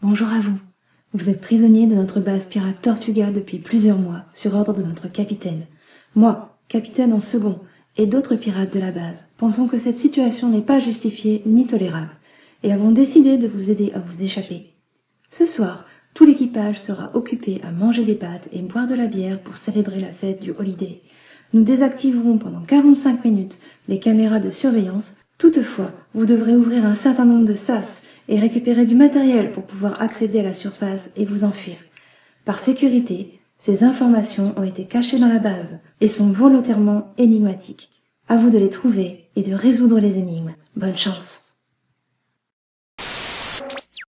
bonjour à vous. Vous êtes prisonnier de notre base pirate tortuga depuis plusieurs mois sur ordre de notre capitaine. Moi capitaine en second et d'autres pirates de la base pensons que cette situation n'est pas justifiée ni tolérable et avons décidé de vous aider à vous échapper. Ce soir tout l'équipage sera occupé à manger des pâtes et boire de la bière pour célébrer la fête du holiday. Nous désactiverons pendant quarante-cinq minutes les caméras de surveillance. Toutefois vous devrez ouvrir un certain nombre de sas et récupérer du matériel pour pouvoir accéder à la surface et vous enfuir. Par sécurité ces informations ont été cachées dans la base et sont volontairement énigmatiques. À vous de les trouver et de résoudre les énigmes. Bonne chance